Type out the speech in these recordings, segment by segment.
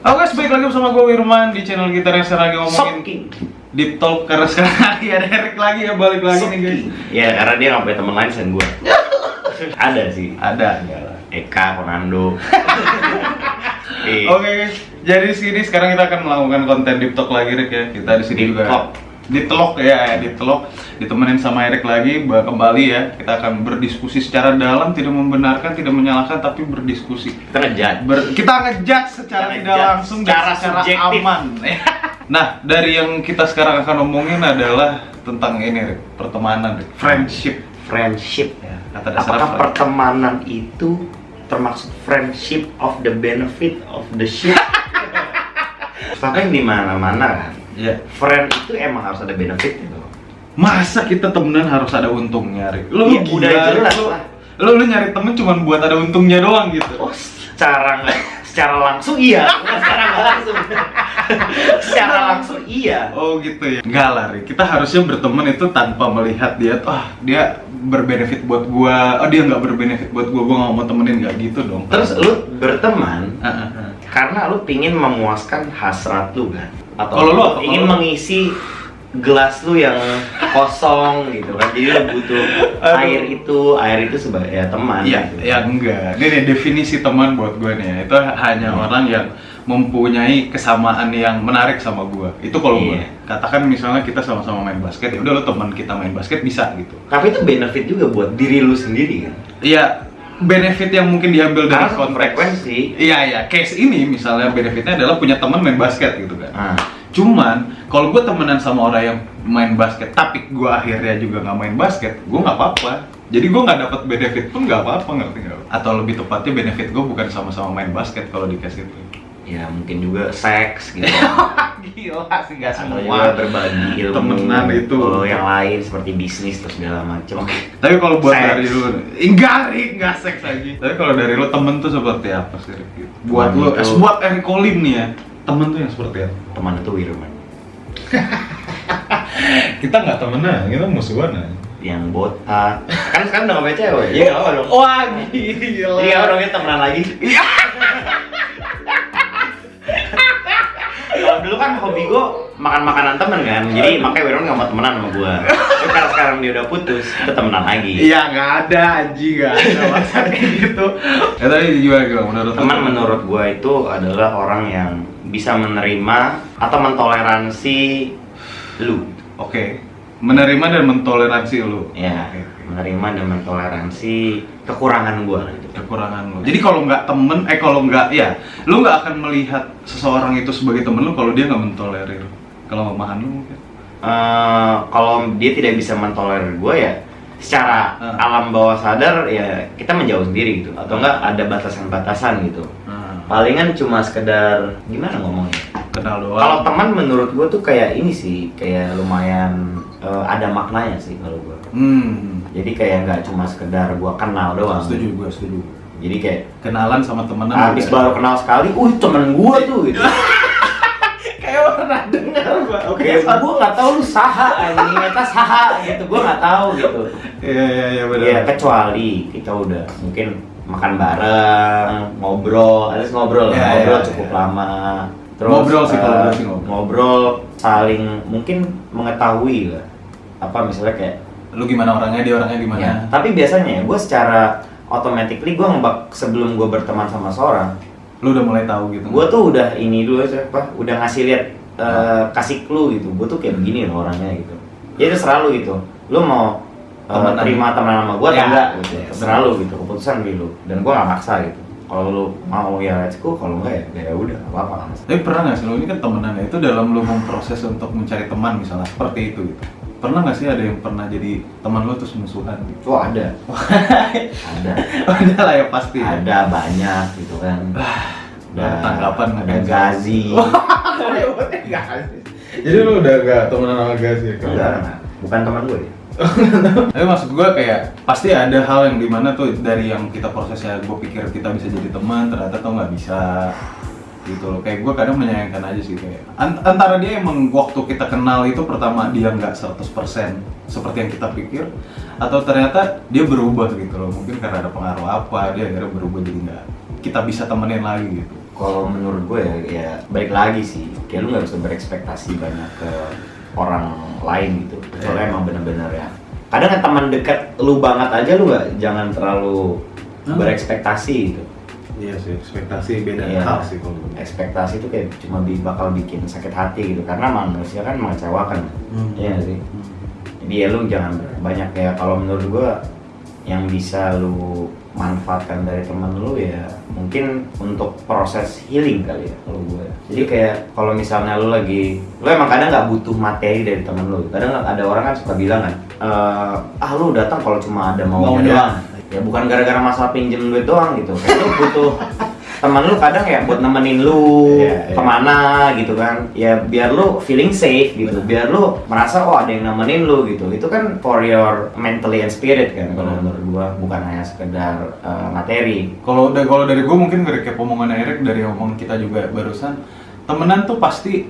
Halo guys, balik lagi bersama gue Wirman di channel kita yang sekarang lagi ngomongin Soking. Deep Talk Karena sekarang lagi ada Eric lagi ya, balik lagi nih guys Ya karena dia nggak punya teman lain selain gue. Ada sih. Ada, Eka, Fernando. Eh, Oke guys, jadi di sini sekarang kita akan melakukan konten Deep Talk lagi Rick ya Kita di sini juga Talk. Ditelok ya, ya, ditelok Ditemenin sama Eric lagi, kembali ya Kita akan berdiskusi secara dalam, tidak membenarkan, tidak menyalahkan, tapi berdiskusi kita ngejat. Ber- kita ngejudge secara Kita tidak langsung secara secara subjektif. aman. nah, dari yang kita sekarang akan omongin adalah tentang ini, Rick, pertemanan, Rick. friendship. Friendship. Ya, kata dasar Apakah friend. pertemanan itu termasuk friendship of the benefit of the ship? Tapi di mana-mana kan. Ya. Friend itu emang harus ada benefit gitu. Masa kita temenan harus ada untungnya, Rick? Lu Iya, gila, udah jelas lu, lah. Lu, lu nyari temen cuma buat ada untungnya doang gitu. Oh, secara nggak secara langsung iya, secara nggak langsung. secara langsung iya. Oh gitu ya. Enggak lah, Rick. Kita harusnya berteman itu tanpa melihat dia, ah dia berbenefit buat gua, oh dia nggak berbenefit buat gua, gua nggak mau temenin nggak gitu dong. Terus lu berteman ah, ah. Karena lu pingin memuaskan hasrat lu kan? Atau Kalau lu ingin lu? mengisi gelas lu yang kosong gitu kan? Jadi lu butuh Aduh. air itu, air itu sebagai ya, teman. Iya, gitu. ya enggak. Ini definisi teman buat gue nih. ya. Itu hanya Hmm. orang yang mempunyai kesamaan yang menarik sama gue. Itu kalau gue. Iya. Katakan misalnya kita sama-sama main basket, ya udah lo teman kita main basket bisa gitu. Tapi itu benefit juga buat diri lu sendiri kan? Iya, benefit yang mungkin diambil dari Karena konteks frekuensi. Iya, iya. Case ini misalnya benefitnya adalah punya teman main basket gitu kan. Ah, Cuman kalau gue temenan sama orang yang main basket, tapi gue akhirnya juga nggak main basket, gue nggak apa-apa. Jadi gue nggak dapat benefit pun nggak apa-apa ngerti nggak? Atau lebih tepatnya benefit gue bukan sama-sama main basket kalau di case itu. Ya mungkin juga seks gitu. Gila sih nggak Atau juga berbagi ilmu temenan itu. Kalau yang lain seperti bisnis terus segala macam. Tapi kalau buat Seks. dari lu, enggak Rik, enggak seks lagi. Tapi kalau dari lu temen tuh seperti apa sih? Gitu. Buat Temen lu, itu- eh, buat Eric nih ya, temen tuh yang seperti apa? Teman itu Wirman Kita nggak temenan, kita musuhan aja. yang botak. Kan sekarang udah gak punya cewek. Iya enggak apa dong. Wah gila. Iya dong kita temenan lagi. Hobi gue makan makanan temen kan, jadi makanya Wirman gak mau temenan sama gue. Tapi karena sekarang dia udah putus, kita temenan lagi. Iya nggak ada anjing nggak ada masalah kayak gitu. Ya tadi gimana gimana menurut? Teman menurut gue itu adalah orang yang bisa menerima atau mentoleransi lu. Oke. Menerima dan mentoleransi lu. Ya, oke. Menerima dan mentoleransi kekurangan gue gitu. kekurangan lu. Jadi kalau nggak temen, eh kalau nggak, ya, lu nggak akan melihat seseorang itu sebagai temen lu kalau dia nggak mentolerir kelemahan lu mungkin. Eh, kalau dia tidak bisa mentolerir gue ya secara Hmm. alam bawah sadar ya kita menjauh sendiri gitu atau enggak ada batasan-batasan gitu Nah, palingan cuma sekedar gimana ngomongnya kenal doang. kalau teman menurut gue tuh kayak ini sih kayak lumayan eh, ada maknanya sih kalau gue Hmm. Jadi kayak nggak cuma sekedar gue kenal doang Setuju gue, setuju. jadi kayak Kenalan sama temenan. habis beda. baru kenal sekali uh temen gue tuh gitu kayak pernah dengar gua. Oke. Kayak gue nggak tahu lu saha anjing eta saha gitu gue nggak tahu gitu Iya iya iya benar. Iya kecuali kita udah mungkin makan bareng, ngobrol, alias ngobrol, Iya, ngobrol iya, cukup iya. lama. Ngobrol sih, kalau ngobrol. ngobrol, saling mungkin mengetahui lah. Apa misalnya kayak, Lu gimana orangnya, dia orangnya gimana? ya. Tapi biasanya ya gue secara automatically gue ngebak sebelum gue berteman sama seorang, Lu udah mulai tahu gitu. gue tuh udah ini dulu apa, udah ngasih lihat eh, kasih clue gitu. Gue tuh kayak begini loh orangnya gitu. Jadi selalu gitu. Lu mau eh, Temenan. terima teman sama gue Ya, atau enggak gitu. ya, Terserah lu gitu. Keputusan di lu. Dan gue gak maksa gitu. Kalau lu mau ya let's go, kalau enggak ya ya udah gak apa-apa kan. Tapi pernah nggak sih lu ini kan temenan ya itu dalam lu memproses untuk mencari teman misalnya seperti itu gitu. Pernah nggak sih ada yang pernah jadi teman lu terus musuhan gitu? Oh ada. ada. ada lah ya pasti. ya. Ada banyak gitu kan. Ada tanggapan ada gazi. Jadi lu udah gak temenan sama Gas ya? Enggak. bukan teman gue. ya. Tapi maksud gue kayak pasti ada hal yang di mana tuh dari yang kita prosesnya gue pikir kita bisa jadi teman ternyata tuh nggak bisa gitu loh. Kayak gue kadang menyayangkan aja sih kayak Ant- antara dia emang waktu kita kenal itu pertama dia nggak 100% seperti yang kita pikir atau ternyata dia berubah gitu loh. Mungkin karena ada pengaruh apa dia akhirnya berubah jadi nggak kita bisa temenin lagi gitu. Kalau menurut gue ya, ya balik lagi sih kayak lu nggak bisa berekspektasi banyak ke orang lain gitu. Soalnya Iya. emang bener-bener ya. Kadang kan teman dekat lu banget aja lu nggak jangan terlalu Hmm. berekspektasi gitu Iya sih, ekspektasi beda Iya. hal sih kalau ekspektasi itu kayak cuma bi- bakal bikin sakit hati gitu karena manusia kan mengecewakan Hmm. Iya sih Hmm. jadi ya lu jangan banyak ya kalau menurut gua yang bisa lu manfaatkan dari temen lu ya mungkin untuk proses healing kali ya kalau gue jadi kayak kalau misalnya lu lagi lu emang kadang nggak butuh materi dari temen lu kadang ada orang kan suka bilang kan "Eh, ah lu datang kalau cuma ada maunya Maunya. doang ya bukan gara-gara masalah pinjem duit doang gitu. Kayak lu butuh teman lu kadang ya buat nemenin lu Iya, iya. ke mana gitu kan. Ya biar lu feeling safe gitu. Biar lu merasa oh ada yang nemenin lu gitu. Itu kan for your mentally and spirit kan kalau menurut gua. Bukan hanya sekedar uh, materi. Kalau da- kalau dari gue mungkin recap omongan Erik dari omongan kita juga barusan temenan tuh pasti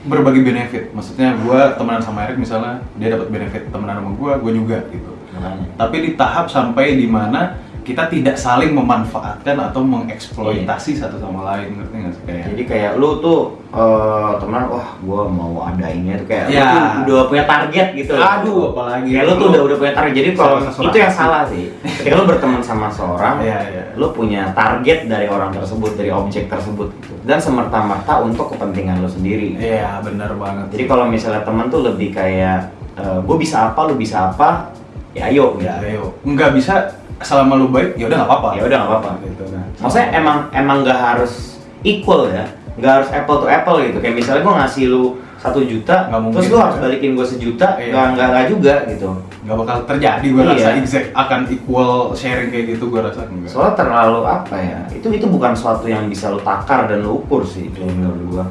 berbagi benefit. Maksudnya gue temenan sama Erik misalnya dia dapat benefit temenan sama gue, gue juga gitu. Makanya Tapi di tahap sampai di mana kita tidak saling memanfaatkan atau mengeksploitasi satu sama lain ngerti nggak sih kayak? Jadi kayak lu tuh uh, temenan wah gua mau ada ini tuh kayak Ya. lu tuh udah punya target gitu aduh apalagi kayak lu tuh udah udah punya target. Jadi kalau itu yang salah sih. Ketika lu berteman sama seorang Iya, iya. lu punya target dari orang tersebut dari objek tersebut gitu. Dan semerta-merta untuk kepentingan lu sendiri. Iya benar banget. jadi kalau misalnya temen tuh lebih kayak gue bisa apa lu bisa apa ya ayo gitu. ya ayo nggak bisa selama lu baik ya udah nggak apa-apa. ya udah nggak apa-apa Gitu kan. maksudnya emang emang nggak harus equal ya nggak harus apple to apple gitu kayak misalnya gue ngasih lu satu juta Nggak mungkin terus lu harus balikin gue sejuta Iya. nggak nggak nggak juga gitu nggak bakal terjadi gue Iya. rasa exact akan equal sharing kayak gitu gue rasa enggak. soalnya terlalu apa ya itu itu bukan suatu yang bisa lu takar dan lu ukur sih kalau menurut gua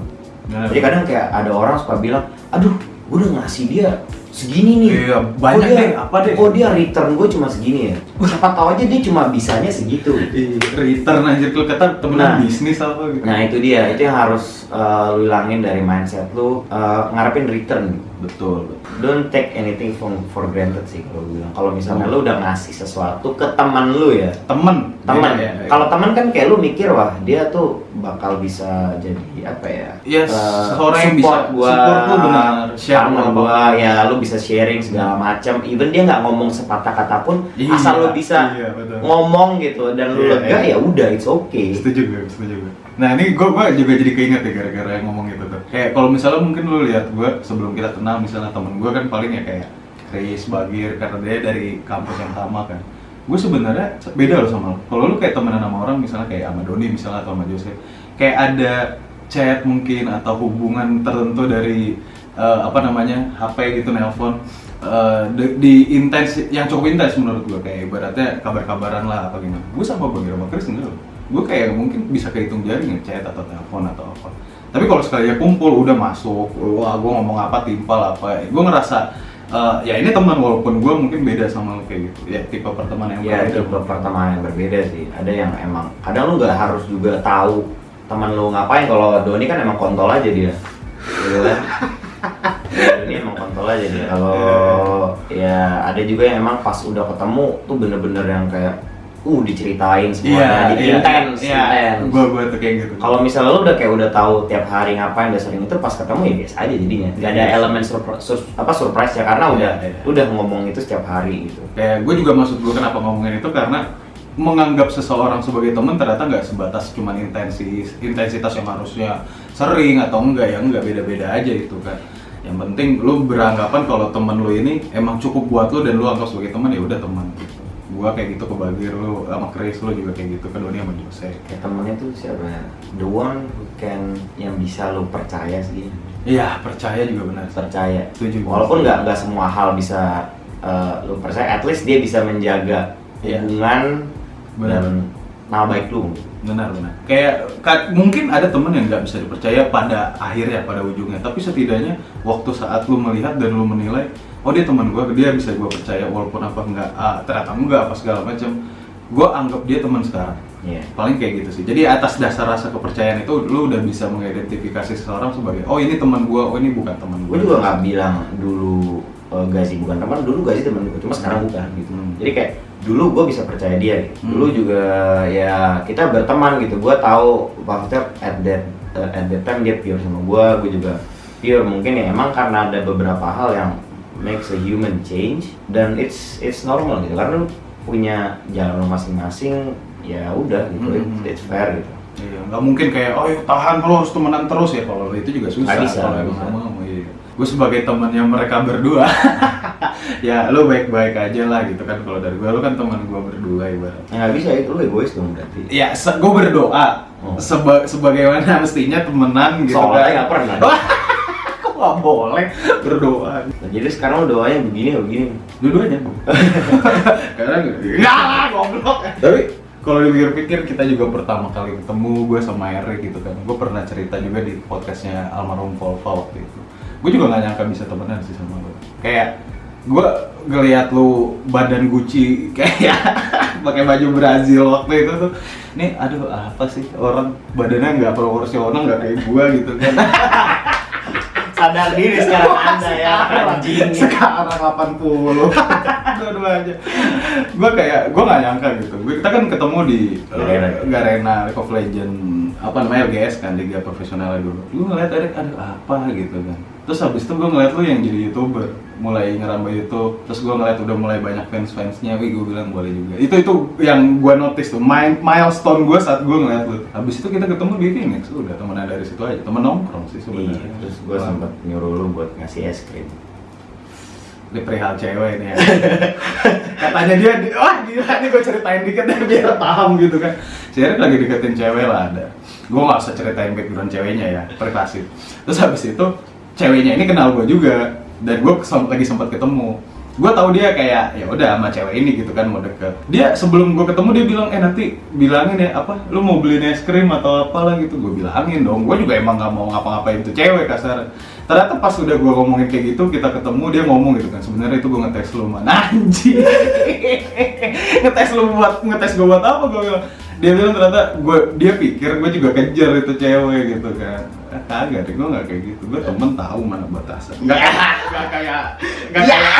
Benar. jadi kadang kayak ada orang suka bilang aduh gua udah ngasih dia segini nih. Iya, banyak oh, dia, deh, apa deh? oh dia return gue cuma segini ya? Siapa tahu aja dia cuma bisanya segitu. Ih, return anjir. Lu kata temenan Nah. bisnis apa gitu. nah itu dia. Itu yang harus uh, lu hilangin dari mindset lu uh, ngarepin return betul. don't take anything from for granted sih kalau bilang kalau misalnya Hmm. lu udah ngasih sesuatu ke teman lu ya Temen. teman Iya, iya. kalau teman kan kayak lu mikir wah dia tuh bakal bisa jadi apa ya Iya, eh, seseorang yang support bisa- gua support lu benar, share gua ya lu bisa sharing segala macam even dia nggak ngomong sepatah kata pun Iya, asal lu bisa iya, betul. ngomong gitu dan lu Iya, lega iya. ya udah it's okay setuju gue setuju gue nah ini gue juga jadi keinget ya gara-gara yang ngomong itu tuh. Kayak kalau misalnya mungkin lu lihat gue sebelum kita kenal misalnya temen gue kan paling ya kayak Chris Bagir karena dia dari kampus yang sama kan. Gue sebenarnya beda loh sama lo kalau lu kayak temenan sama orang misalnya kayak sama Doni misalnya atau sama Jose kayak ada chat mungkin atau hubungan tertentu dari eh, apa namanya HP gitu nelpon eh, di, intens yang cukup intens menurut gue kayak ibaratnya kabar-kabaran lah apa gimana. Gue sama Bagir sama Chris enggak loh gue kayak mungkin bisa kehitung jari ngechat atau telepon atau apa. Tapi kalau sekali ya kumpul udah masuk wah gue ngomong apa timpal apa gue ngerasa eh, ya ini teman walaupun gue mungkin beda sama lo kayak gitu. Ya tipe pertemanan yang ya berbeda. tipe pertemanan yang berbeda sih. Ada yang emang kadang lu nggak harus juga tahu teman lu ngapain. Kalau Doni kan emang kontol aja dia. Gitu kan? Doni emang kontol aja dia. Kalau ya ada juga yang emang pas udah ketemu tuh bener-bener yang kayak uh diceritain semuanya. Jadi intens iya, intens. Gue gue tuh kayak gitu. Kalau misalnya lu udah kayak udah tahu tiap hari ngapain udah sering itu pas ketemu ya biasa aja jadinya. Nggak ada elemen surprise apa surprise ya karena Iya, udah iya. udah ngomong itu setiap hari gitu. Kayak gue juga maksud gue kenapa ngomongin itu karena menganggap seseorang sebagai teman ternyata nggak sebatas cuman intensi intensitas yang harusnya sering atau enggak ya enggak beda-beda aja itu kan. Yang penting lu beranggapan kalau temen lu ini emang cukup buat lu dan lu anggap sebagai teman ya udah teman gitu gua kayak gitu ke Bagir lu sama Chris lu juga kayak gitu ke Doni sama Jose kayak temennya tuh siapa ya? the one who can yang bisa lu percaya sih iya percaya juga benar percaya Setuju. walaupun nggak nggak semua hal bisa uh, lu percaya at least dia bisa menjaga Iya. hubungan Benar. dan nama baik lu benar benar kayak ka- mungkin ada temen yang nggak bisa dipercaya pada akhirnya pada ujungnya tapi setidaknya waktu saat lu melihat dan lu menilai oh dia teman gue dia bisa gue percaya walaupun apa enggak ah, ternyata enggak apa segala macam gue anggap dia teman sekarang Iya. paling kayak gitu sih jadi atas dasar rasa kepercayaan itu lu udah bisa mengidentifikasi seseorang sebagai oh ini teman gue oh ini bukan teman gue juga nggak bilang dulu uh, Gazi bukan teman dulu Gazi teman gue cuma sekarang bukan gitu Hmm. jadi kayak dulu gue bisa percaya dia gitu. Hmm. dulu juga ya kita berteman gitu gue tahu maksudnya at that uh, at that time dia pure sama gue gue juga pure mungkin ya emang karena ada beberapa hal yang makes a human change dan it's it's normal gitu karena lu punya jalan lu masing-masing ya udah gitu Hmm. it's, fair gitu Iya, nggak mungkin kayak, oh ya tahan lo harus temenan terus ya kalau itu juga susah. Bisa, kalau emang mau, iya. Gue sebagai temannya mereka berdua, ya lo baik-baik aja lah gitu kan. Kalau dari gue, lo kan teman gue berdua ibarat. ya nggak bisa itu lu egois dong berarti Ya, gue berdoa Oh. seba sebagaimana mestinya temenan gitu soalnya kan. nggak pernah nggak boleh berdoa? Nah, jadi sekarang doanya begini nggak begini Dua-duanya. Karena enggak lah, goblok. Tapi kalau dipikir-pikir kita juga pertama kali ketemu gue sama Erik gitu kan. Gue pernah cerita juga di podcastnya almarhum Volva waktu itu. Gue juga gak nyangka bisa temenan sih sama lo. Kayak gue ngeliat lu badan Gucci kayak pakai baju Brazil waktu itu tuh. Nih, aduh apa sih orang badannya nggak proporsional nggak kayak gue gitu kan. sadar diri sekarang anda ya anjing. sekarang 80 dua-duanya gue kayak gue nggak nyangka gitu. Gua- kita kan ketemu di uh, Garena. Garena League of Legend apa namanya LGS kan liga profesionalnya dulu. Gue ngeliat Erik ada apa? gitu kan terus habis itu gue ngeliat lu yang jadi youtuber mulai ngerambah YouTube terus gue ngeliat udah mulai banyak fans fansnya wih gue bilang boleh juga itu itu yang gue notice tuh mi- milestone gue saat gue ngeliat lu habis itu kita ketemu di Phoenix udah temenan dari situ aja temen nongkrong sih Iya, sebenarnya terus gue sempat nyuruh lu buat ngasih es krim. Ini perihal cewek nih ya. Katanya dia, di- wah gila nih gue ceritain dikit deh biar paham gitu kan. Erik lagi deketin cewek lah ada. Gue gak usah ceritain background ceweknya ya, privasi. Terus habis itu ceweknya ini kenal gue juga dan gue lagi sempat ketemu. Gue tahu dia kayak ya udah sama cewek ini gitu kan mau deket. Dia sebelum gue ketemu dia bilang eh nanti bilangin ya apa lu mau beliin es krim atau apalah gitu. Gue bilangin dong. Gue juga emang gak mau ngapa-ngapain tuh cewek kasar ternyata pas udah gue ngomongin kayak gitu kita ketemu dia ngomong gitu kan sebenarnya itu gue ngetes lu mana anjing ngetes lu buat ngetes gue buat apa gue bilang dia bilang ternyata gue dia pikir gue juga kejar itu cewek gitu kan Eh, kagak deh gue nggak kayak gitu gue temen tahu mana batasan nggak nggak kayak nggak kayak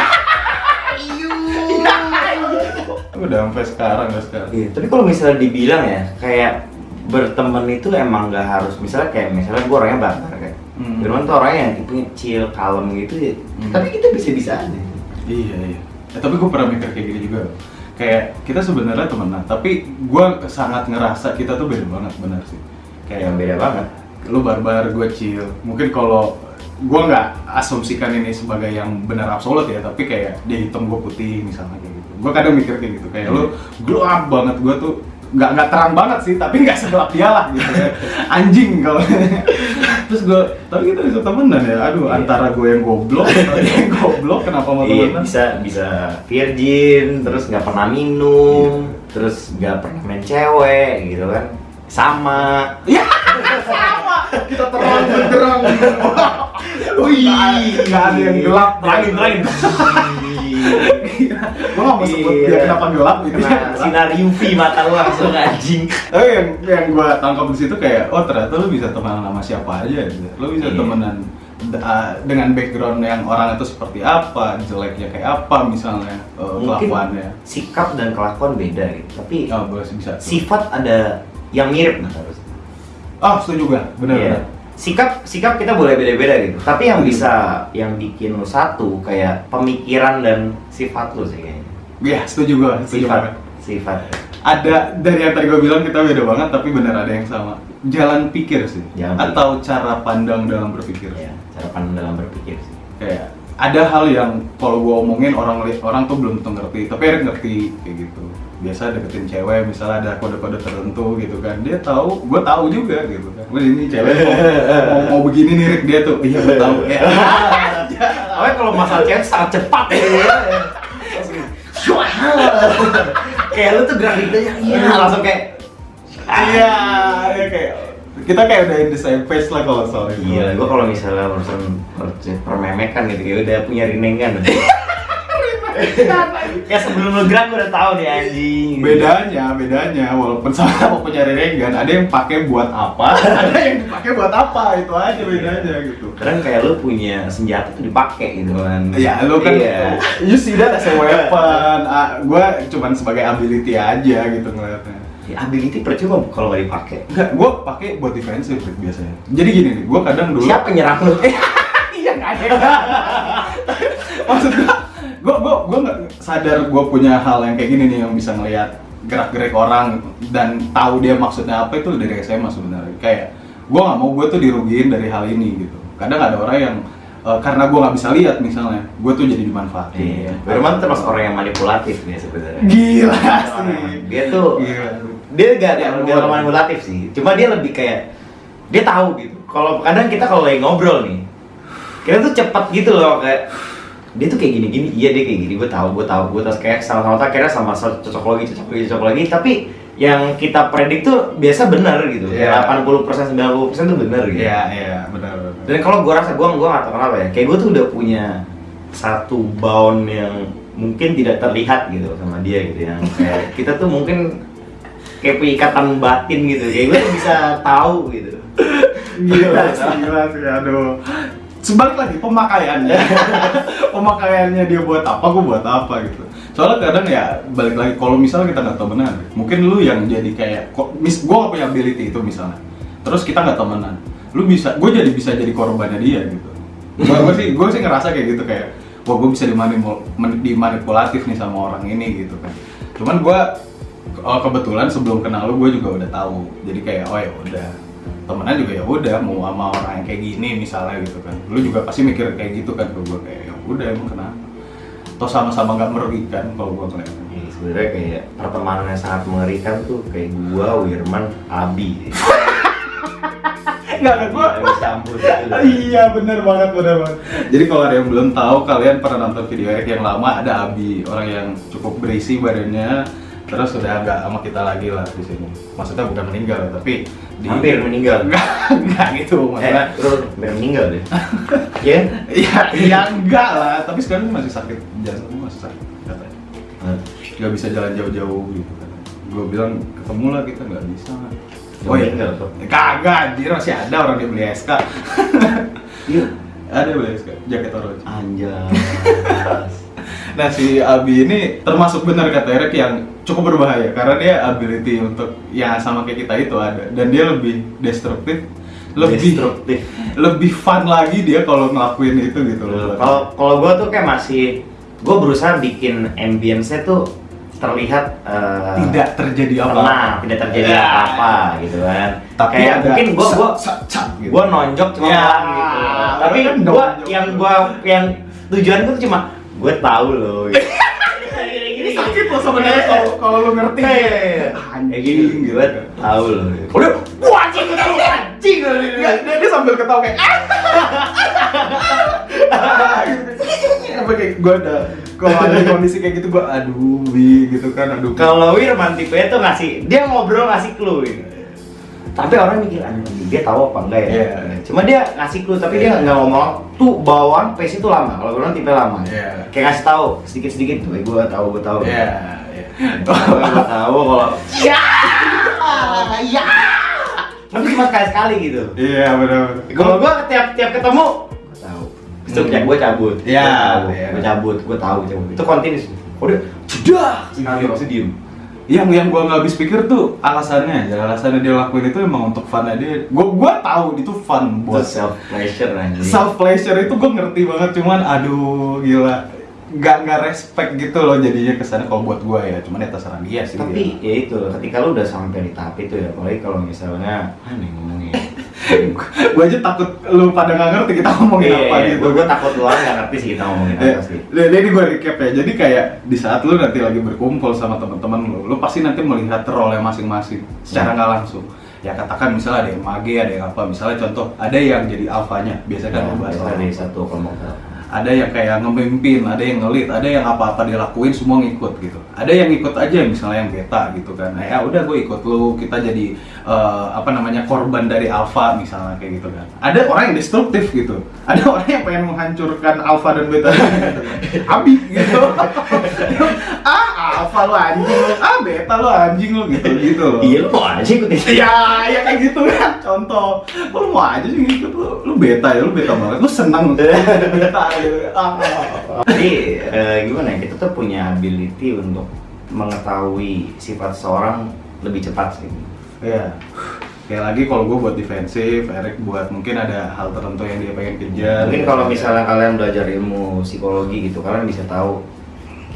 udah sampai sekarang udah sekarang Iya, tapi kalau misalnya dibilang ya, kayak berteman itu emang nggak harus misalnya kayak misalnya gue orangnya barbar kayak Hmm. Firman tuh orangnya yang tipenya chill, kalem gitu ya. Hmm. Tapi kita bisa-bisa aja. Iya iya. Eh, tapi gue pernah mikir kayak gini juga. Kayak kita sebenarnya temenan, tapi gue sangat ngerasa kita tuh beda banget benar sih. Kayak yang beda banget. Lu barbar, gue chill. Mungkin kalau gue nggak asumsikan ini sebagai yang benar absolut ya, tapi kayak dia hitam gue putih misalnya kayak gitu. Gue kadang mikir kayak gitu. Kayak lu gelap banget, gue tuh nggak nggak terang banget sih, tapi nggak segelap dia lah gitu. ya. Anjing kalau. Terus gue, tapi kita bisa temenan ya. Aduh, Iya. antara gue yang goblok, atau dia yang goblok, kenapa mau Iya, temenan? bisa bisa virgin, terus nggak pernah minum, terus nggak pernah main cewek gitu kan. Sama. Ya, sama. Kita terang benderang. Wih, nggak ada yang gelap. Terangin, terangin. Gue nggak mau sebut dia Iya. kenapa gelap gitu. Kena sinar UV mata lu langsung anjing. Tapi yang yang gue tangkap di situ kayak, oh ternyata lu bisa temenan sama siapa aja. Gitu. Lu bisa Iya. temenan dengan background yang orang itu seperti apa, jeleknya kayak apa misalnya uh, Mungkin kelakuannya. sikap dan kelakuan beda gitu. Tapi Oh, boleh bisa. tuh. sifat ada yang mirip nah harus. Oh, setuju gue. Bener Iya. Sikap sikap kita boleh beda-beda gitu. Tapi yang bisa yang bikin lu satu kayak pemikiran dan sifat lu sih kayaknya. Iya, setuju gue. Setuju Sifat. banget. Sifat. ada dari yang tadi gue bilang kita beda banget tapi bener ada yang sama jalan pikir sih Jalan atau cara pandang dalam berpikir Ya, cara pandang dalam berpikir sih. kayak ada hal yang kalau gue omongin orang orang tuh belum tentu ngerti tapi Erik ngerti kayak gitu biasa deketin cewek misalnya ada kode-kode tertentu gitu kan. Dia tahu gue tahu juga gitu. Kan Wah, ini cewek mau, mau, mau begini nih Rick. Dia tuh iya gue tahu. Ya Tapi kalau masalah cewek sangat cepat. Ya. kayak lu tuh gerak dikitnya iya. Langsung kayak iya. Ya kayak kita kayak udah in the same face lah kalau soal itu. Iya, gua kalau misalnya urusan urusan permemekan gitu kayak udah punya rinengan. ya sebelum lu gerak udah tahu nih anjing. Bedanya bedanya walaupun sama-sama punya renggan ada yang pakai buat apa? Ada yang dipakai buat apa? Itu aja bedanya gitu. Keren kayak lu punya senjata tuh dipakai gitu kan. Ya lu kan Iya. you see that as a weapon. Ah, gue cuman sebagai ability aja gitu ngeliatnya. Ya, ability percuma kalau nggak dipakai. Enggak, gue pakai buat defensive biasanya. Jadi gini nih, gue kadang dulu. siapa nyerang lu? Iya nggak ada. Maksud gue, gue gue gue nggak sadar gue punya hal yang kayak gini nih yang bisa ngelihat gerak-gerik orang dan tahu dia maksudnya apa itu dari SMA sebenarnya. Kayak gue nggak mau gue tuh dirugiin dari hal ini gitu. Kadang ada orang yang eh, karena gue nggak bisa lihat misalnya, gue tuh jadi dimanfaatin. Iya. Firman termasuk orang yang manipulatif nih sebenarnya. Gila sih. Dia tuh Gila. dia gak ada dia manipulatif sih. Cuma dia lebih kayak dia tahu gitu. Kalau kadang kita kalau lagi ngobrol nih, kita tuh cepat gitu loh kayak dia tuh kayak gini-gini, iya dia kayak gini, gue tahu, gue tahu, gue tahu. Kayak sama-sama tak kira sama cocok lagi, cocok lagi, cocok lagi, tapi yang kita predik tuh biasa benar gitu, Iya. kayak 80% 90% tuh benar gitu. Iya iya. Benar. benar. Dan kalau gue rasa gue gue gak tau kenapa ya, kayak gue tuh udah punya satu bound yang mungkin tidak terlihat gitu sama dia gitu. Yang kayak kita tuh mungkin kayak punya ikatan batin gitu, kayak gue tuh bisa tahu gitu. gila sih gila sih. Aduh sebalik lagi pemakaiannya. Pemakaiannya dia buat apa gue buat apa gitu. Soalnya kadang ya balik lagi kalau misalnya kita nggak temenan mungkin lu yang jadi kayak mis gue gak punya ability itu misalnya. Terus kita nggak temenan lu bisa gue jadi bisa jadi korbannya dia gitu. Gue sih gue sih ngerasa kayak gitu kayak wah gue bisa dimanipulatif nih sama orang ini gitu kan. Cuman gue oh, kebetulan sebelum kenal lu gue juga udah tahu. Jadi kayak oh ya udah temenan juga ya udah mau sama orang yang kayak gini misalnya gitu kan. Lu juga pasti mikir kayak gitu kan ke gue kayak ya udah emang kenapa? Toh sama-sama nggak merugikan kalau gue ngeliat. Ya, sebenarnya kayak pertemanan yang sangat mengerikan tuh kayak gua, Wirman, Abi. nggak ada gue campur gitu. iya bener banget bener banget. Jadi kalau ada yang belum tahu kalian pernah nonton video Eric yang lama ada Abi orang yang cukup berisi badannya terus udah nggak sama kita lagi lah di sini maksudnya bukan meninggal tapi di Hampir meninggal. enggak enggak gitu Eh, maksudnya terus hampir meninggal deh. Iya? Iya, iya enggak lah, tapi sekarang masih sakit jantung masih sakit katanya. Nggak bisa jalan jauh-jauh gitu kan. Gue bilang ketemu lah kita nggak bisa. Nggak meninggal tuh. Kagak, anjir masih ada orang dia beli SK. Iya. ada beli SK, jaket orochi. Anjas. Nah si Abi ini termasuk benar kata Eric yang cukup berbahaya karena dia ability untuk yang sama kayak kita itu ada dan dia lebih destruktif, lebih Destruktif. lebih fun lagi dia kalau ngelakuin itu gitu loh. Kalau kalau gue tuh kayak masih gue berusaha bikin ambience-nya tuh terlihat eh, tidak terjadi apa tenang, tidak terjadi Ya. apa-apa gitu kan. Tapi kayak ada mungkin gue gue gitu. gue nonjok cuma Ya, pelan gitu. Tapi kan gue yang gue yang tujuan gue tuh cuma gue tahu loh. Gitu. sakit loh sebenarnya kalau kalau lu ngerti Iya, iya, iya. Kayak gini, gue tahu loh. udah wah anjing gue tahu. Anjing dia, dia, sambil ketawa kayak ah. Apa kayak gue ada kalau ada kondisi kayak gitu gue aduh bi gitu kan aduh. Kalau Wirman tipe tuh ngasih, dia ngobrol ngasih clue gitu. Tapi orang mikir anjing dia tahu apa enggak ya? Iya. Cuma dia ngasih clue tapi dia nggak ngomong tuh bawaan pace itu lama. Kalau Wirman tipe lama. Iya. Kayak ngasih tahu sedikit-sedikit tuh, eh, gua tahu, gua tahu. ya ya Gua tahu kalau ya ya. Tapi cuma sekali-sekali gitu. iya benar Kalau gua tiap tiap ketemu gua tahu. Setiap gua cabut. Iya, Gua tahu, iya. Gua cabut, gua tahu cabut. Itu continuous. Oh dia cedah sekali Iya. pasti diem. Yang yang gua nggak habis pikir tuh alasannya aja. Alasannya dia lakuin itu emang untuk fun dia. Gua gua tahu itu fun Itu buat self pleasure anjing. self pleasure itu gue ngerti banget cuman aduh gila. Nggak nggak respect gitu loh jadinya ke sana kalau buat gue ya. Cuman ya terserah dia sih tapi ya. itu ketika lu udah sampai di tahap itu ya apalagi kalau misalnya aneh ngomongnya gue aja takut lu pada nggak ngerti kita ngomongin apa gitu gue, takut lu nggak ngerti sih kita ngomongin apa sih jadi gue recap ya. Jadi kayak di saat lu nanti lagi berkumpul sama teman-teman lu, lu pasti nanti melihat role masing-masing secara Hmm. nggak langsung. Ya katakan misalnya ada yang mage, ada yang apa. Misalnya contoh, ada yang jadi alfanya. Biasanya kan Nah, bahas dari satu kelompok ada yang kayak ngemimpin, ada yang ngelit, ada yang apa-apa dilakuin semua ngikut gitu. Ada yang ikut aja misalnya yang beta gitu kan. Nah, ya udah gue ikut lu, kita jadi eh, apa namanya korban dari alpha misalnya kayak gitu kan. Ada orang yang destruktif gitu. Ada orang yang pengen menghancurkan alpha dan beta gitu. Abi gitu. ah, alpha lu anjing lu, ah beta lu anjing lu gitu gitu. loh. Iya lu mau aja ikut itu. Ya, ya kayak gitu kan contoh. Lu mau aja sih gitu lu, lu beta ya, lu beta banget. Lu senang beta gitu. Ah. Jadi eh, gimana ya, kita tuh punya ability untuk mengetahui sifat seorang lebih cepat sih. Iya. Kayak lagi kalau gue buat defensif, Erik buat mungkin ada hal tertentu yang dia pengen kejar. Mungkin kalau misalnya kalian belajar ilmu psikologi gitu, kalian bisa tahu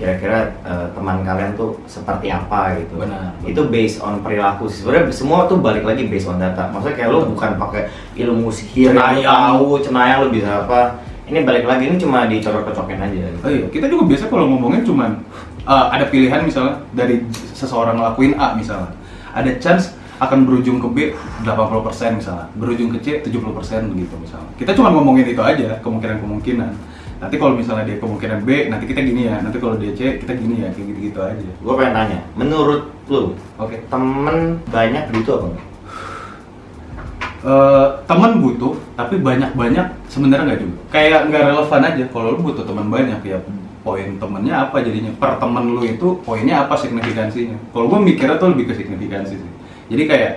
kira-kira eh, teman kalian tuh seperti apa gitu. Benar. Itu based on perilaku. sih. Sebenarnya semua tuh balik lagi based on data. Maksudnya kayak lu bukan pakai ilmu sihir, Cenayang. tahu, cenayang lu bisa apa. Ini balik lagi ini cuma dicocok-cocokin aja. Gitu. Oh iya, kita juga biasa kalau ngomongin cuman uh, ada pilihan misalnya dari seseorang ngelakuin A misalnya. Ada chance akan berujung ke B 80% misalnya, berujung ke C 70% begitu misalnya. Kita cuma ngomongin itu aja, kemungkinan-kemungkinan. Nanti kalau misalnya dia kemungkinan B, nanti kita gini ya. Nanti kalau dia C, kita gini ya, kayak gitu-gitu aja. Gue pengen tanya, menurut lu Oke. temen banyak butuh apa enggak? Eh, teman butuh tapi banyak-banyak sebenarnya nggak juga kayak nggak relevan aja kalau lu butuh teman banyak ya poin temennya apa jadinya per temen lu itu poinnya apa signifikansinya kalau gue mikirnya tuh lebih ke signifikansi sih jadi kayak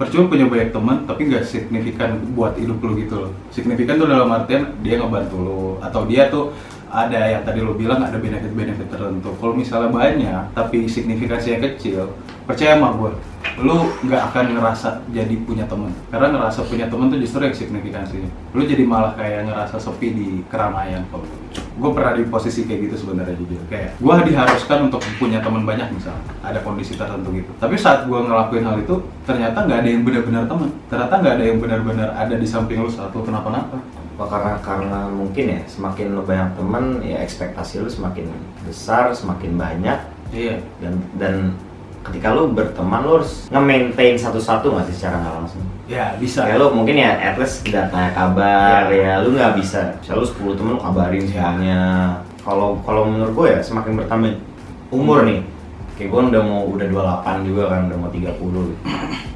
percuma punya banyak teman tapi nggak signifikan buat hidup lu gitu loh. Signifikan tuh dalam artian dia ngebantu lu atau dia tuh ada yang tadi lo bilang ada benefit-benefit tertentu. Kalau misalnya banyak tapi signifikansinya kecil percaya sama gue lu nggak akan ngerasa jadi punya temen. Karena ngerasa punya temen tuh justru yang signifikansinya. Lu jadi malah kayak ngerasa sepi di keramaian kalau gue pernah di posisi kayak gitu sebenarnya jujur. Kayak gue diharuskan untuk punya teman banyak misalnya ada kondisi tertentu gitu. Tapi saat gue ngelakuin hal itu ternyata nggak ada yang benar-benar teman ternyata nggak ada yang benar-benar ada di samping lu saat lu kenapa-napa Apa karena karena mungkin ya semakin lu banyak temen ya ekspektasi lu semakin besar, semakin banyak. Iya. Dan dan ketika lu berteman lu harus nge-maintain satu-satu nggak sih secara nggak langsung? Ya bisa. Kayak lu mungkin ya at least udah tanya kabar Ya. ya, lu nggak bisa. Misalnya lu 10 temen lu kabarin Ya. semuanya. Kalau kalau menurut gue ya semakin bertambah umur nih kayak gue udah mau udah 28 juga kan udah mau 30 gitu.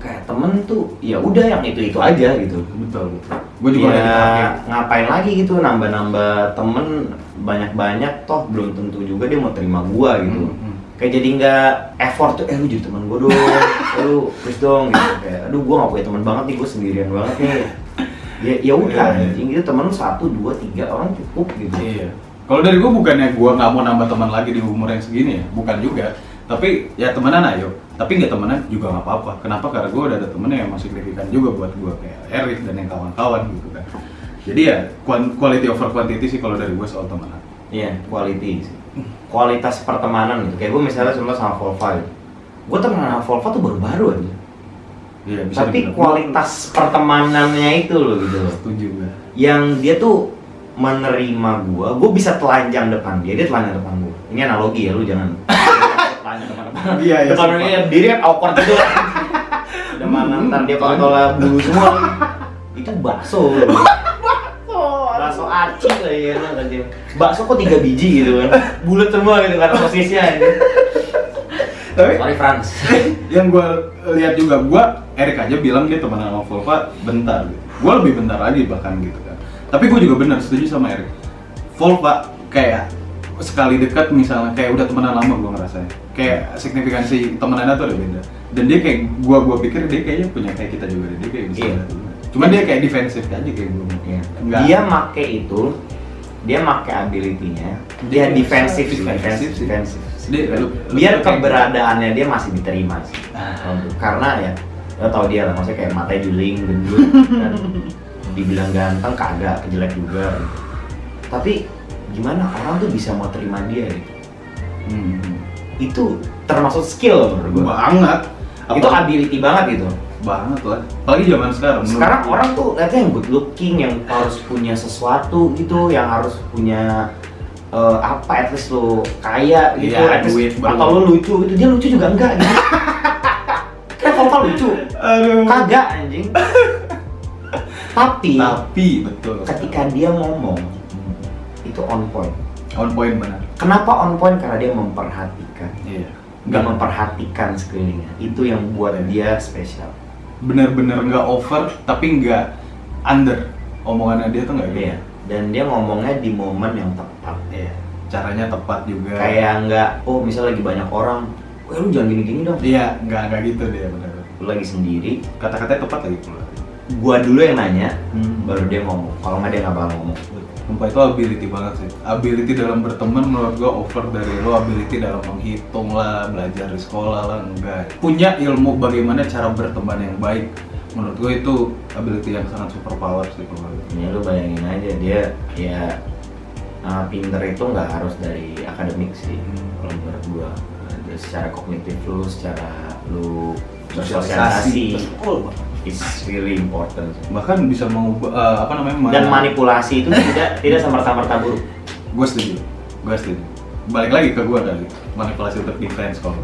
kayak temen tuh ya udah yang itu itu aja gitu betul betul gue juga ya ngapain lagi gitu nambah-nambah temen banyak-banyak toh belum tentu juga dia mau terima gua gitu Hmm, hmm. kayak jadi nggak effort tuh eh lu jadi teman gua dong lu please dong gitu kayak aduh gua nggak punya teman banget nih gua sendirian banget nih ya ya udah iya. anjing gitu temen lu satu dua tiga orang cukup gitu Iya. Kalau dari gue bukannya gue nggak mau nambah teman lagi di umur yang segini ya, bukan juga. Tapi ya temenan ayo. Tapi nggak temenan juga nggak apa-apa. Kenapa? Karena gue udah ada temen yang masih signifikan juga buat gue kayak Erik dan yang kawan-kawan gitu kan. Jadi ya quality over quantity sih kalau dari gue soal temenan. iya quality sih kualitas pertemanan gitu kayak gua misalnya sama sama Volva gitu. gua temenan sama Volva tuh baru-baru aja Iya, tapi dibilang. kualitas pertemanannya itu loh gitu loh setuju gue. yang dia tuh menerima gua, gua bisa telanjang depan dia, dia telanjang depan gua. Ini analogi ya, lu jangan depan depan. Iya, iya, Depan sumpah. dia berdiri kan awkward gitu. Udah mana ntar dia kontolnya bulu semua. Itu bakso. bakso aci lah ya kan dia. Bakso kok tiga biji gitu kan. Bulat semua gitu kan sosisnya. Gitu. Tapi Sorry Franz. yang gue lihat juga gue Erik aja bilang dia temenan sama Volva bentar gitu. Gue lebih bentar lagi bahkan gitu kan. Tapi gue juga benar setuju sama Erik. Volva kayak sekali dekat misalnya kayak udah temenan lama gue ngerasanya kayak signifikansi temenannya tuh udah beda dan dia kayak gua gua pikir dia kayaknya punya kayak kita juga dia kayak bisa Iya. cuman dia kayak defensif aja kayak gue Iya. Enggak. Dia make itu, dia make ability-nya, dia Dia defensif, defensif, defensif. Dia- lu- lu- Biar kayak- keberadaannya dia masih diterima sih. Ah. Karena ya, lo tau dia lah, maksudnya kayak matanya juling, gendut, dan dibilang ganteng kagak, kejelek juga. Tapi gimana orang tuh bisa mau terima dia gitu? Hmm. Itu termasuk skill menurut gua. banget Itu Apa- ability banget gitu. banget lah apalagi zaman sekarang menurut Sekarang gua. orang tuh lihatnya yang good looking, yang harus punya sesuatu gitu, yang harus punya eh, apa, at least lo kaya gitu, Iya, at least- duit atau lo lucu gitu, dia lucu juga enggak gitu. Kan lucu, aduh kagak anjing. Tapi tapi betul ketika dia ngomong, itu on point. on point benar Kenapa on point? Karena dia memperhatikan. iya Nggak memperhatikan sekelilingnya. Itu yang buat dia spesial. bener-bener nggak over tapi nggak under omongannya dia tuh nggak gitu Iya. Dan dia ngomongnya di momen yang tepat. Iya. caranya tepat juga Kayak nggak, oh misalnya lagi banyak orang, Wah lu jangan gini-gini dong. iya nggak nggak gitu dia bener Lu lagi sendiri, kata-katanya tepat lagi pula gua dulu yang nanya, Hmm. baru dia ngomong. Kalau nggak dia nggak bakal ngomong. Sumpah itu ability banget sih. Ability dalam berteman menurut gua over dari lo Ability dalam menghitung lah, belajar di sekolah lah, enggak. Punya ilmu bagaimana cara berteman yang baik. Menurut gua itu ability yang sangat super power sih kalau Ya lu bayangin aja dia ya uh, pinter itu nggak harus dari akademik sih Hmm. kalau menurut gua. Ada secara kognitif lu secara lu Sosialisasi. bersosialisasi. Betul is really important. Bahkan bisa mengubah, eh, apa namanya dan manipulasi itu tidak tidak semerta-merta buruk. Gue setuju, gue setuju. Balik lagi ke gua kali, manipulasi untuk defense kalau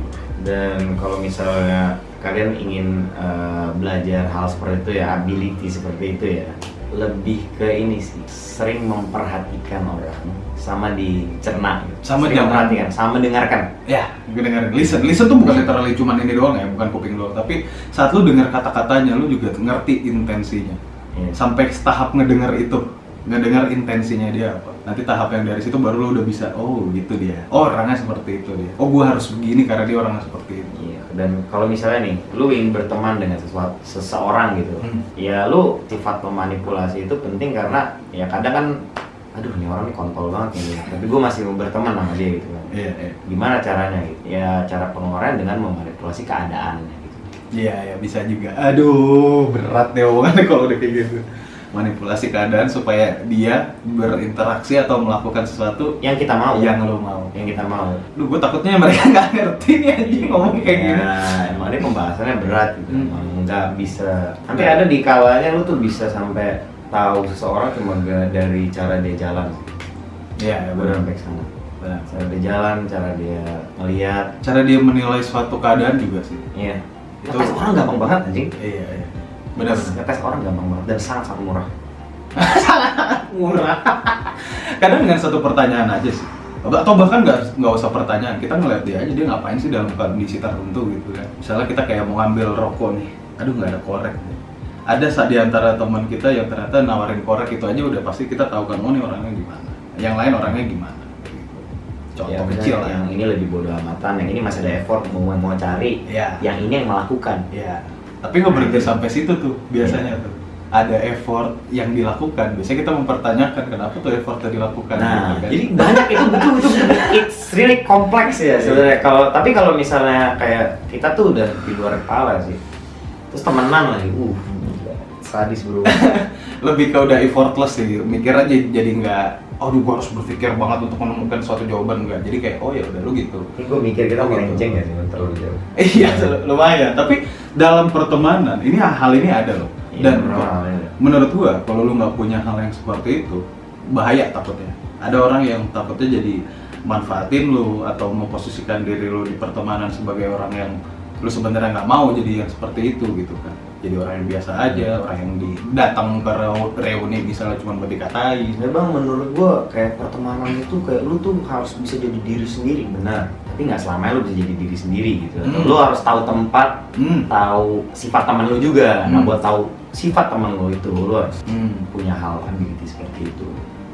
dan kalau misalnya kalian ingin uh, belajar hal seperti itu ya ability seperti itu ya lebih ke ini sih sering memperhatikan orang sama dicerna gitu. Sama Sering memperhatikan sama mendengarkan Ya, dengerin. Listen, listen tuh bukan literally cuman ini doang ya, bukan kuping doang. Tapi saat lu dengar kata-katanya, lu juga ngerti intensinya. Iya. Sampai tahap ngedenger itu, ngedenger intensinya dia apa. Nanti tahap yang dari situ baru lu udah bisa, oh gitu dia. Oh orangnya seperti itu dia. Oh gua harus begini karena dia orangnya seperti itu. Iya, dan kalau misalnya nih, lu ingin berteman dengan sesuatu seseorang gitu, Hmm. ya lu sifat memanipulasi itu penting karena ya kadang kan, aduh nih orang nih kontol banget nih, tapi gue masih mau berteman sama dia gitu kan. Iya, iya. Gimana caranya gitu? Ya cara pengeluaran dengan memanipulasi keadaannya gitu. Iya, ya bisa juga. Aduh, berat deh omongannya kalau udah kayak gitu. Manipulasi keadaan supaya dia berinteraksi atau melakukan sesuatu Yang kita mau, yang lo mau. yang kita mau. Duh, gue takutnya mereka nggak ngerti nih anjing ngomong kayak gini. Ya, emang ini pembahasannya berat gitu, Hmm. emang nggak bisa. Sampai ada di kalanya lu tuh bisa sampai tahu seseorang cuma dari cara dia jalan. Iya, ya, Gue benar. sampai sana. Benar. Cara dia jalan, cara dia melihat, Cara dia menilai suatu keadaan juga sih. Iya. Itu- Ngetes orang gampang banget anjing. Iya, iya. Benar. Ngetes- orang gampang banget dan sangat sangat murah. Murah. Kadang dengan satu pertanyaan aja sih. Atau bahkan nggak nggak usah pertanyaan, kita ngeliat dia aja dia ngapain sih dalam kondisi tertentu gitu kan. Misalnya kita kayak mau ngambil rokok nih, aduh nggak ada korek. nih. Ada sa- di antara teman kita yang ternyata nawarin korek itu aja udah pasti kita tahu kan, oh ini orangnya gimana. Yang lain orangnya gimana. gitu. Contoh Ya, kecil lah. Yang ini lebih bodoh amatan, yang ini masih ada effort mau mau cari. Iya. Yang ini yang melakukan. Iya. Tapi nggak berhenti sampai situ tuh biasanya tuh. Ada effort yang dilakukan. Biasanya kita mempertanyakan kenapa tuh effortnya dilakukan. Nah, gitu kan. jadi banyak itu butuh itu it's really kompleks ya sebenarnya. Kalau tapi kalau misalnya kayak kita tuh udah di luar kepala sih. Terus temenan lagi, uh, sadis bro. lebih ke udah effortless sih. Mikir aja jadi nggak, aduh gua harus berpikir banget untuk menemukan suatu jawaban enggak. Jadi kayak oh ya udah lu gitu. Ini gue mikir kita Oh, gitu. melenceng ya sih terlalu jauh. Iya lumayan. Tapi dalam pertemanan ini hal ini ada loh. Iya, Dan benar, iya. menurut gua kalau lu nggak punya hal yang seperti itu bahaya takutnya. Ada orang yang takutnya jadi manfaatin lu atau memposisikan diri lu di pertemanan sebagai orang yang lu sebenarnya nggak mau jadi yang seperti itu gitu kan. Jadi orang yang biasa aja, orang yang di, datang ke reu- reuni misalnya cuma buat dikatain. Memang menurut gua kayak pertemanan itu kayak lu tuh harus bisa jadi diri sendiri, benar. Tapi nggak selamanya lu bisa jadi diri sendiri gitu. Hmm. Lu harus tahu tempat, Hmm. tahu sifat teman lu juga. Nah, Hmm. buat tahu sifat teman lu itu, lu harus Hmm. punya hal ability seperti itu.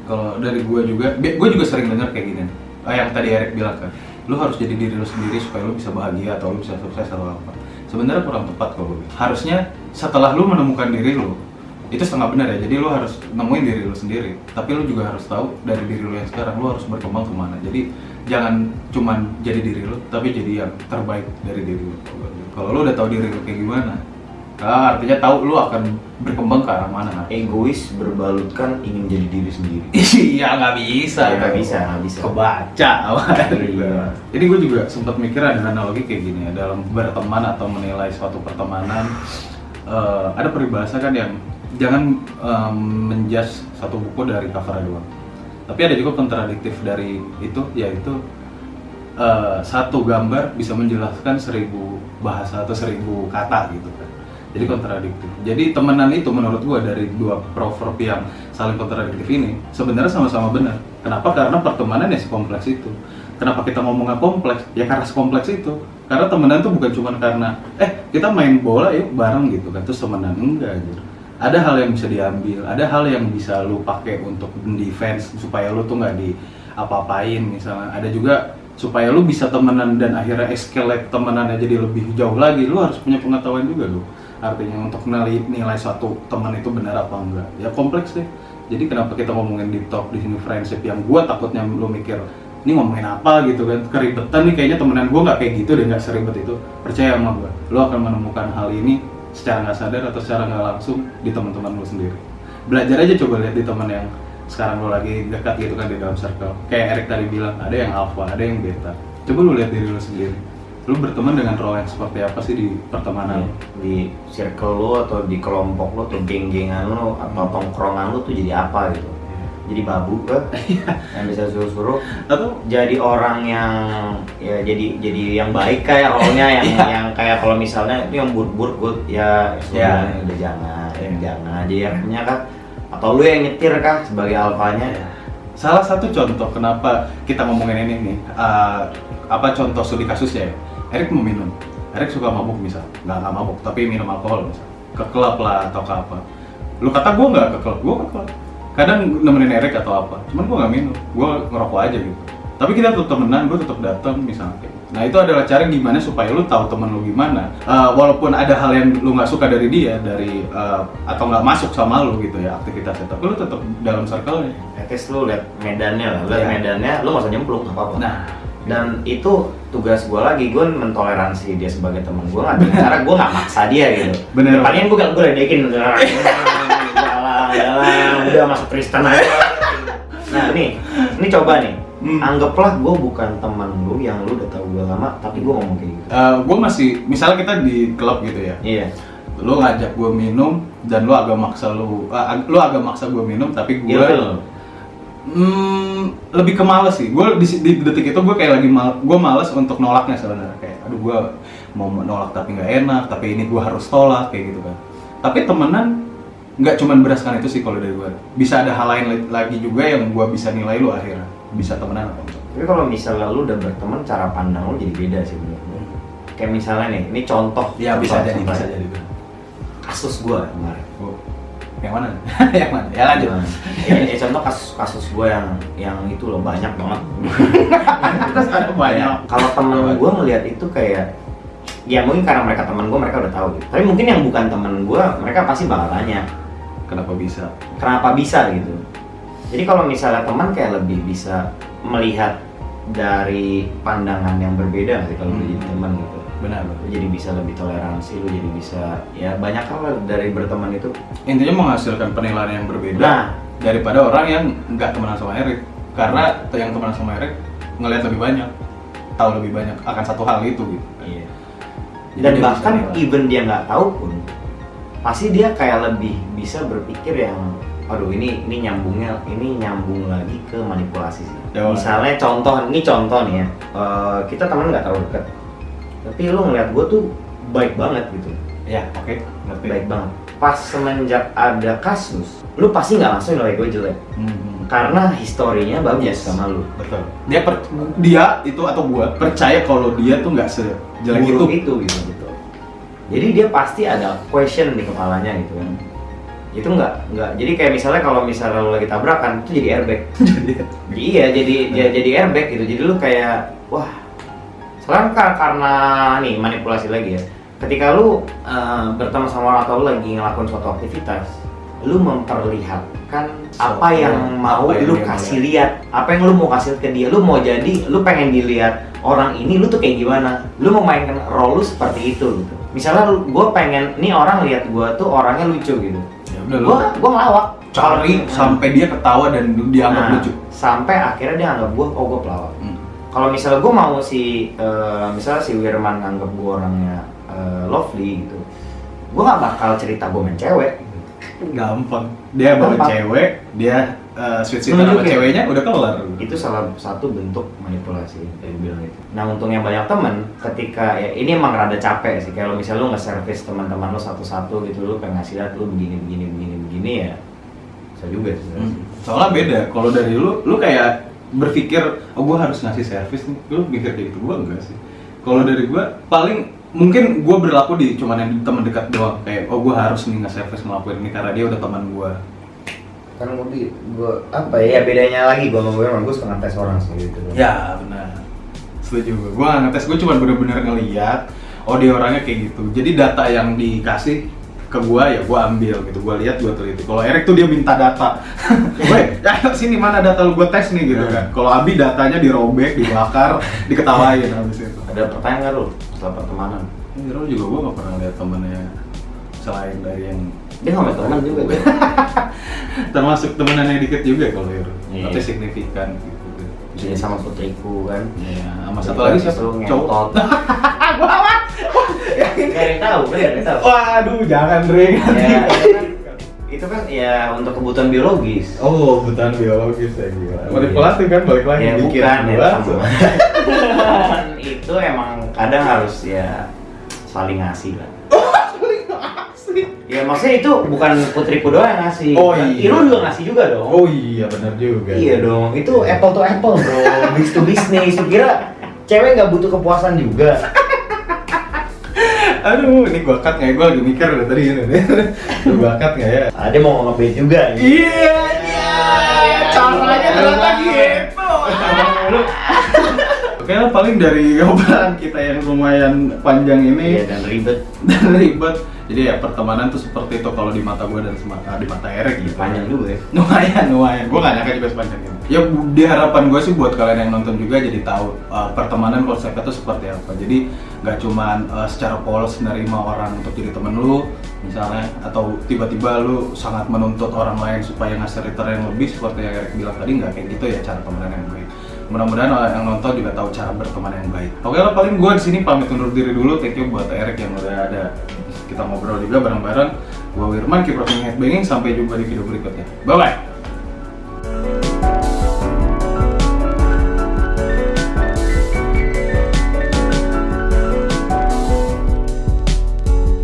Kalau dari gua juga, gue juga sering dengar kayak gini. Ah, yang tadi Erik bilang kan, lu harus jadi diri lu sendiri supaya lu bisa bahagia atau lu bisa sukses atau apa. Sebenarnya kurang tepat kalau gue. Harusnya setelah lu menemukan diri lu, itu setengah benar ya. Jadi lu harus nemuin diri lu sendiri. Tapi lu juga harus tahu dari diri lu yang sekarang lu harus berkembang ke mana. Jadi jangan cuman jadi diri lu, tapi jadi yang terbaik dari diri lu. Kalau lu udah tahu diri lu kayak gimana, ah, artinya tahu lu akan berkembang ke arah mana. Egois berbalutkan ingin jadi diri sendiri. Iya nggak bisa. Ya, nggak bisa, nggak bisa. Kebaca awalnya. Iya. Jadi gue juga sempat mikir ada analogi kayak gini ya dalam berteman atau menilai suatu pertemanan. eh, ada peribahasa kan yang jangan em, menjudge satu buku dari covernya doang. Tapi ada juga kontradiktif dari itu yaitu eh, satu gambar bisa menjelaskan seribu bahasa atau seribu kata gitu kan. Jadi kontradiktif. Jadi temenan itu menurut gua dari dua proverb yang saling kontradiktif ini sebenarnya sama-sama benar. Kenapa? Karena pertemanan ya sekompleks itu. Kenapa kita ngomongnya kompleks? Ya karena sekompleks itu. Karena temenan tuh bukan cuma karena eh kita main bola yuk bareng gitu kan terus temenan enggak gitu. Ada hal yang bisa diambil, ada hal yang bisa lu pakai untuk defense supaya lu tuh nggak di apa-apain misalnya. Ada juga supaya lu bisa temenan dan akhirnya escalate temenannya jadi lebih jauh lagi. Lu harus punya pengetahuan juga lu. Artinya untuk nilai nilai suatu teman itu benar apa enggak. Ya kompleks deh. Jadi kenapa kita ngomongin di talk di sini friendship yang gua takutnya lu mikir ini ngomongin apa gitu kan keribetan nih kayaknya temenan gua nggak kayak gitu deh nggak seribet itu percaya sama gua lu akan menemukan hal ini secara nggak sadar atau secara nggak langsung di teman-teman lu sendiri. Belajar aja coba lihat di teman yang sekarang lu lagi dekat gitu kan di dalam circle. Kayak Erik tadi bilang ada yang alpha ada yang beta. Coba lu lihat diri lu sendiri. Lu berteman dengan role yang seperti apa sih di pertemanan lu? di circle lu atau di kelompok lu atau geng-gengan lu atau tongkrongan lu tuh jadi apa gitu jadi babu ke yang bisa suruh-suruh atau jadi orang yang ya jadi jadi yang baik kayak role-nya yang Iya. yang kayak kalau misalnya itu yang bur-bur good ya Iya. sudah udah jangan Iya. jangan jadi remnya kah atau lu yang nyetir kah sebagai alfanya Salah satu contoh kenapa kita ngomongin ini nih, uh, apa contoh studi kasusnya ya? Erik mau minum, Erik suka mabuk misal, nggak nggak mabuk tapi minum alkohol misal, ke klub lah atau ke apa. Lu kata gue nggak ke klub, gue ke klub. Kadang nemenin Erik atau apa, cuman gue nggak minum, gue ngerokok aja gitu. Tapi kita tetap temenan, gue tetap datang misalnya. gitu. Nah itu adalah cara gimana supaya lu tahu temen lu gimana. Uh, walaupun ada hal yang lu nggak suka dari dia, dari uh, atau nggak masuk sama lu gitu ya aktivitasnya, tapi lu tetap dalam circle-nya. at least lu lihat medannya lah lihat Iya. medannya lu nggak usah nyemplung nggak apa-apa Nah, dan itu tugas gue lagi gue mentoleransi dia sebagai teman gue nggak dengan cara gue nggak maksa dia gitu Bener. palingan gue gak gue ledekin jalan jalan udah masuk Kristen aja nah nih ini coba nih Hmm. anggaplah gue bukan teman lu yang lu udah tahu gue lama tapi gue ngomong kayak gitu gue masih, misalnya kita di klub gitu ya, iya lu ngajak gue minum dan lu agak maksa lu, ag- lu agak maksa gue minum, tapi gue Ilfil. Hmm, lebih ke males sih. Gue di, di detik itu gue kayak lagi mal, gue males untuk nolaknya sebenarnya. Kayak, aduh gue mau nolak tapi nggak enak, tapi ini gue harus tolak kayak gitu kan. Tapi temenan nggak cuman berdasarkan itu sih kalau dari gue. Bisa ada hal lain lagi juga yang gue bisa nilai lu akhirnya. Bisa temenan atau enggak. tapi kalau misalnya lu udah berteman cara pandang lu jadi beda sih gue kayak misalnya nih ini contoh Ya bisa contoh- jadi, contoh bisa jadi. Kasus gue kemarin Oh, yang mana? yang mana? Ya lanjut. ya, ya contoh kasus kasus gue yang yang itu loh banyak banget Terus ada banyak. kalau temen gue melihat itu kayak ya mungkin karena mereka teman gue mereka udah tahu gitu tapi mungkin yang bukan temen gue mereka pasti bakal tanya Kenapa bisa? kenapa bisa gitu jadi kalau misalnya teman kayak lebih bisa melihat dari pandangan yang berbeda sih kalau Hmm. jadi teman gitu Benar. lu jadi bisa lebih toleransi lu jadi bisa ya banyak hal dari berteman itu Intinya menghasilkan penilaian yang berbeda. nah daripada orang yang nggak temenan sama Erik karena yang temenan sama Erik ngelihat lebih banyak tahu lebih banyak akan satu hal itu gitu iya Jadi dan bahkan even dia nggak tahu pun pasti dia kayak lebih bisa berpikir yang aduh ini ini nyambungnya ini nyambung lagi ke manipulasi sih. Ya, misalnya contoh ini contoh nih ya. Eh, kita teman nggak terlalu dekat tapi lu ngeliat gue tuh baik banget gitu. Ya oke ngerti. Baik banget. Pas semenjak ada kasus lu pasti nggak langsung nilai gue jelek. Hmm, karena historinya bagus Yes. sama lu. Betul. Dia per- dia itu atau gua percaya kalau dia tuh nggak sejelek itu. itu gitu jadi dia pasti ada question di kepalanya gitu kan. Itu nggak nggak jadi kayak misalnya kalau misalnya lu lagi tabrakan itu jadi airbag. Iya jadi dia jadi airbag gitu. Jadi lu kayak wah. Sekarang ka- karena nih manipulasi lagi ya. Ketika lu eh, bertemu sama orang atau lu lagi ngelakuin suatu aktivitas lu memperlihatkan apa Suatu- yang mau apa yang lu kasih lihat. apa yang lu mau kasih ke dia. Lu mau jadi lu pengen dilihat orang ini lu tuh kayak gimana. Lu mau mainkan role lu seperti itu gitu misalnya gua pengen nih orang lihat gua tuh orangnya lucu gitu. Ya udah gua gua ngelawak. cari Hmm. sampai dia ketawa dan dianggap Nah, lucu. sampai akhirnya dia anggap gua oh gua pelawak. Hmm. kalau misalnya gue mau si eh, misalnya si Wirman nganggap gue orangnya eh, lovely gitu gue nggak bakal cerita gue main cewek. Gampang. Dia bawa cewek dia uh, sweet sweet sama Nunjukin. ceweknya udah kelar itu salah satu bentuk manipulasi yang bilang itu nah untungnya banyak temen ketika ya ini emang rada capek sih kalau misalnya lu nge-service teman-teman lu satu-satu gitu lu pengen ngasih lihat lu begini begini begini begini ya bisa juga sih Hmm. Soalnya beda. Kalau dari lu, lu kayak berpikir, oh gue harus ngasih servis nih. Lu mikir kayak gitu, gue enggak sih. Kalau dari gue, paling mungkin gue berlaku di cuman yang teman dekat doang. Kayak, oh gue harus nih nge-service ngelakuin ini karena dia udah teman gue. Kan gue gue apa ya bedanya lagi gue sama gue emang gue suka ngetes orang sih gitu Ya benar. Setuju gue. Gue nggak ngetes, gue cuma bener-bener ngeliat, oh dia orangnya kayak gitu. Jadi data yang dikasih ke gue ya gue ambil gitu. Gue lihat gue teliti. Kalau Erik tuh dia minta data. Weh, ya sini mana data lu gue tes nih gitu kan. Kalau Abi datanya dirobek, dibakar, diketawain habis itu. ada pertanyaan nggak lu setelah pertemanan Ini Rol juga gue gak pernah lihat temennya selain dari yang dia punya teman juga tuh termasuk temenan yang dikit juga kalau Hero. Iya. Tapi signifikan gitu. Jadi sama putriku kan Iya, sama satu lagi siapa? Cowok. Gak ada yang tahu, gak ada tahu. Waduh, jangan Dre. Ya, itu kan, itu kan ya untuk kebutuhan biologis. Oh, kebutuhan biologis ya gila. Iya. Manipulatif kan balik lagi ya bikin bukan ya gua. itu emang kadang harus ya saling ngasih lah. Ya maksudnya itu bukan putriku doang yang ngasih. Oh, iya. Lu juga ngasih juga dong. Oh iya benar juga. Iya dong, itu apple to apple bro, business to business. Kira cewek nggak butuh kepuasan juga? Aduh, ini gua cut nggak? ya? Gua lagi mikir udah tadi ini. Gua cut nggak ya? Ada mau ngebet juga. Iya, iya. Caranya ternyata gitu. Lu Lah paling dari obrolan kita yang lumayan panjang Iya ini dan ribet, dan ribet. Jadi ya pertemanan tuh seperti itu kalau di mata gue dan semata di mata Erik gitu. panjang juga ya. lumayan lumayan gue gak nyangka juga sepanjang ini ya di harapan gue sih buat kalian yang nonton juga jadi tahu uh, pertemanan konsepnya tuh seperti apa jadi nggak cuman uh, secara polos nerima orang untuk jadi temen lu misalnya atau tiba-tiba lu sangat menuntut orang lain supaya ngasih return yang lebih seperti yang Erik bilang tadi nggak kayak gitu ya cara temenan yang baik mudah-mudahan yang nonton juga tahu cara berteman yang baik. Oke lah paling gue di sini pamit undur diri dulu. Thank you buat Erik yang udah ada. Kita ngobrol juga bareng-bareng. Gue Wirman keep rocking headbanging sampai jumpa di video berikutnya. Bye bye